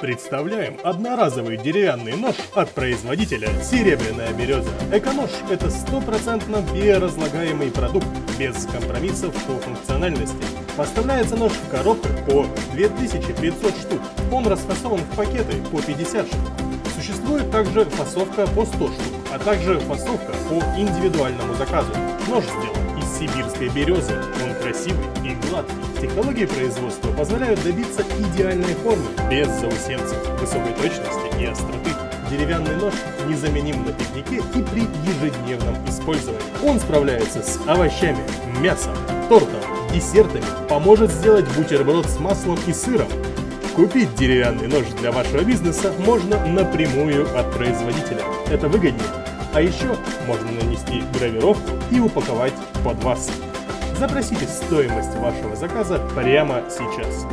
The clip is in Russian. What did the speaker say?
Представляем одноразовый деревянный нож от производителя «Серебряная береза». Эконож – это стопроцентно биоразлагаемый продукт, без компромиссов по функциональности. Поставляется нож в коробках по 2500 штук. Он расфасован в пакеты по 50 штук. Существует также фасовка по 100 штук, а также фасовка по индивидуальному заказу. Нож сделан сибирской березы, он красивый и гладкий. Технологии производства позволяют добиться идеальной формы, без заусенцев, высокой точности и остроты. Деревянный нож незаменим на пикнике и при ежедневном использовании. Он справляется с овощами, мясом, тортом, десертами, поможет сделать бутерброд с маслом и сыром. Купить деревянный нож для вашего бизнеса можно напрямую от производителя. Это выгоднее. А еще можно нанести гравировку и упаковать под вас. Запросите стоимость вашего заказа прямо сейчас.